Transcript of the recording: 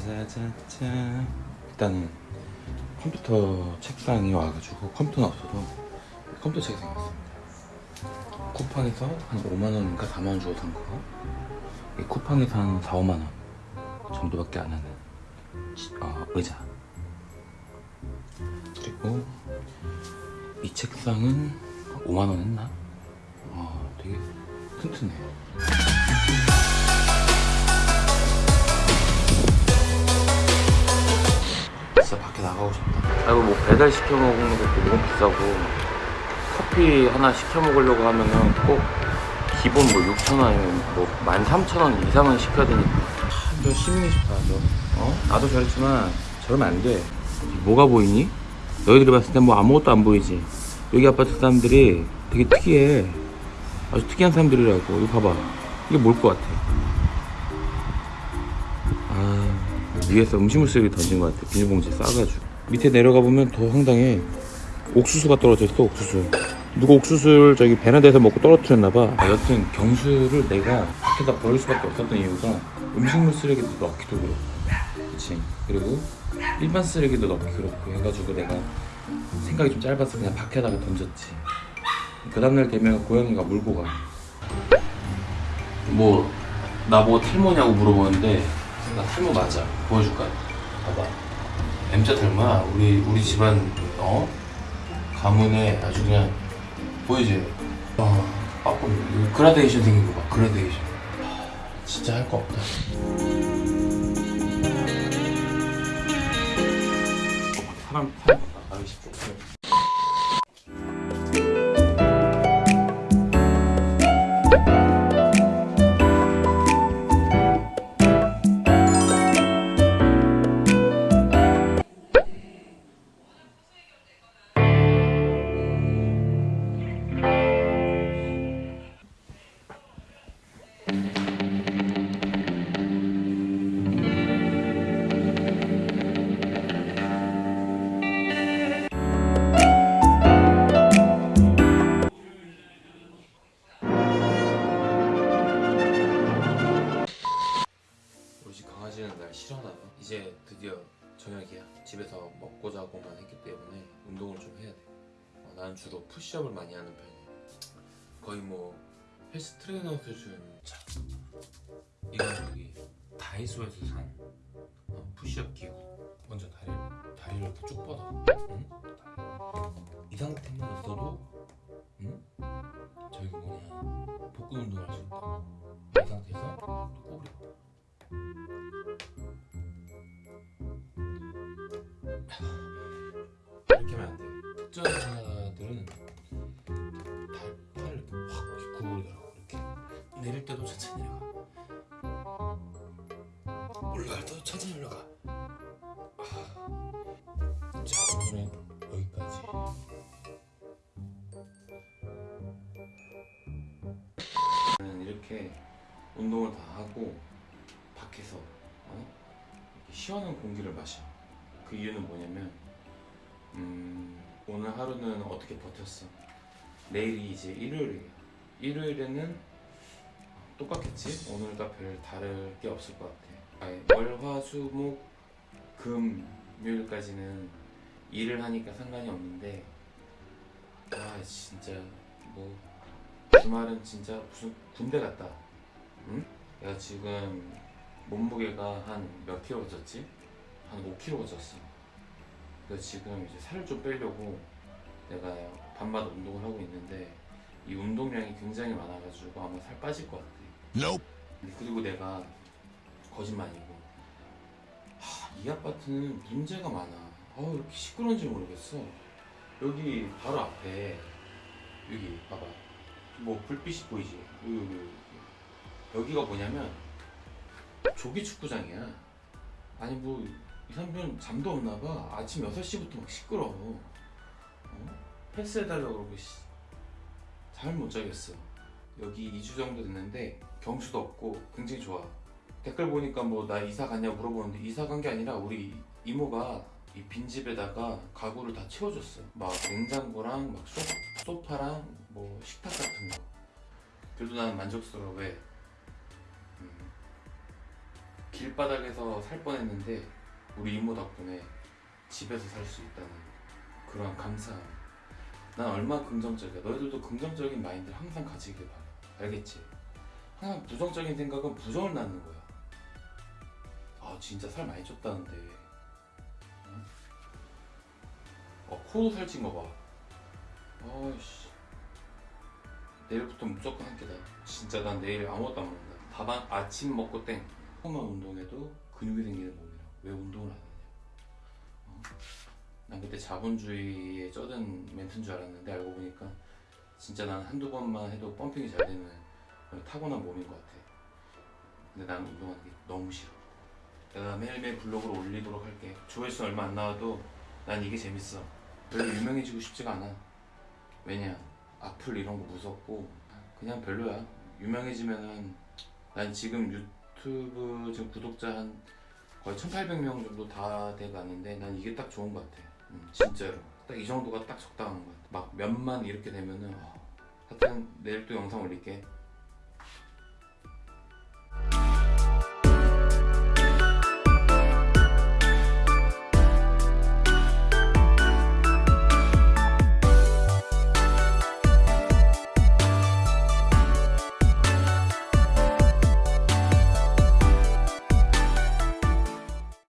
짜자자자자 일단은 컴퓨터 책상이 와가지고 컴퓨터는 없어도 컴퓨터 책상이 왔습니다 쿠팡에서 한 5만원인가 4만원 주고 산 거. 이 쿠팡에서 한 4, 5만원 정도밖에 안 하는 지- 어, 의자 그리고 이 책상은 5만원 했나? 어, 되게 튼튼해 진 아이고 뭐 배달 시켜 먹는 것도 너무 비싸고 커피 하나 시켜 먹으려고 하면은 꼭 기본 뭐 6,000원 아니면 뭐 13,000원 이상은 시켜야 되니까. 참, 저 시민이 싶다 저. 어? 나도 저랬지만 저러면 안돼. 뭐가 보이니? 너희들이 봤을 때뭐 아무것도 안 보이지. 여기 아파트 사람들이 되게 특이해. 아주 특이한 사람들이라고. 이거 봐봐. 이게 뭘 것 같아? 아 위에서 음식물 쓰레기 던진 것 같아. 비닐봉지에 싸가지고 밑에 내려가 보면 더 황당해 옥수수가 떨어져 있어 옥수수. 누가 옥수수를 저기 베란다에서 먹고 떨어뜨렸나 봐. 아, 여튼 경수를 내가 밖에다 버릴 수밖에 없었던 이유가 음식물 쓰레기도 넣기도 그렇고. 그치? 그리고 일반 쓰레기도 넣기 그렇고 해가지고 내가 생각이 좀 짧아서 그냥 밖에다가 던졌지. 그 다음날 되면 고양이가 물고 가. 뭐 나보고 탈모냐고 물어보는데 나 탈모 맞아. 보여줄까? 봐봐 M자 탈모야 우리 우리 집안 어? 가문에 아주 그냥 보이지? 어 빠꾸. 그라데이션 생긴 거 봐. 그라데이션. 진짜 할 거 없다. 사람 사람. 나가기 쉽죠 먹고 자고만 했기 때문에 운동을 좀 해야 돼. 어, 나는 주로 푸시업을 많이 하는 편이야. 거의 뭐 헬스 트레이너 수준. 자, 이건 여기 다이소에서 산 어, 푸시업 기구. 먼저 다리 다리를 이렇게 쭉 뻗어. 응? 이 상태만 있어도, 응? 저기 뭐냐 복근 운동할 수 있다. 돼. 특정 여자들은 발, 팔을 이렇게 확 구부리더라고 이렇게 내릴 때도 천천히 내려가 올라갈 때도 천천히 올라가 아. 자 오늘은 여기까지 저는 이렇게 운동을 다 하고 밖에서 어? 시원한 공기를 마셔 그 이유는 뭐냐면 음, 오늘 하루는 어떻게 버텼어? 내일이 이제 일요일이에요. 일요일에는 똑같겠지? 오늘과 별 다를 게 없을 것 같아. 아예 월, 화, 수, 목, 금, 묘일까지는 일을 하니까 상관이 없는데 아 진짜 뭐 주말은 진짜 무슨 군대 같다. 응? 내가 지금 몸무게가 한 몇 킬로 쪘지? 한 5kg 쪘어. 그래서 지금 이제 살을 좀 빼려고 내가 밤마다 운동을 하고 있는데 이 운동량이 굉장히 많아가지고 아마 살 빠질 것 같아. 그리고 내가 거짓말이고 하, 이 아파트는 문제가 많아. 아 이렇게 시끄러운지 모르겠어. 여기 바로 앞에 여기 봐봐. 뭐 불빛이 보이지? 여기, 여기, 여기. 여기가 뭐냐면 조기 축구장이야. 아니 뭐 이 삼촌 잠도 없나 봐. 아침 6시부터 막 시끄러워. 어? 패스해달라고 그러고 씨. 잠을 못 자겠어. 여기 2주 정도 됐는데 경수도 없고 굉장히 좋아. 댓글 보니까 뭐 나 이사 갔냐 물어보는데 이사 간 게 아니라 우리 이모가 이 빈집에다가 가구를 다 채워줬어. 막 냉장고랑 막 소, 소파랑 뭐 식탁 같은 거. 그래도 나는 만족스러워. 왜? 음, 길바닥에서 살 뻔했는데 우리 이모 덕분에 집에서 살 수 있다는 그런 감사함. 난 얼마나 긍정적이야. 너희들도 긍정적인 마인드 항상 가지길 바라. 알겠지? 항상 부정적인 생각은 부정을 낳는 거야. 아 진짜 살 많이 쪘다는데. 응? 어 코도 살찐 거 봐. 아이씨. 내일부터 무조건 한 끼다. 진짜 난 내일 아무것도 안 먹는다. 밥한 아침 먹고 땡. 조금만 운동해도 근육이 생기는 몸이라. 왜 운동을 안 하냐? 어? 난 그때 자본주의에 쩌든 멘트인 줄 알았는데 알고 보니까 진짜 난 한두 번만 해도 펌핑이 잘 되는 타고난 몸인 것 같아. 근데 난 운동하는 게 너무 싫어. 내가 매일매일 블로그를 올리도록 할게. 조회수 얼마 안 나와도 난 이게 재밌어. 별로 유명해지고 싶지가 않아. 왜냐? 악플 이런 거 무섭고 그냥 별로야. 유명해지면은 난 지금 유튜브 지금 구독자 한 거의 1,800명 정도 다 돼가는데 난 이게 딱 좋은 것 같아. 음, 진짜로. 딱 이 정도가 딱 적당한 것 같아. 막 몇만 이렇게 되면은 어, 하여튼 내일 또 영상 올릴게.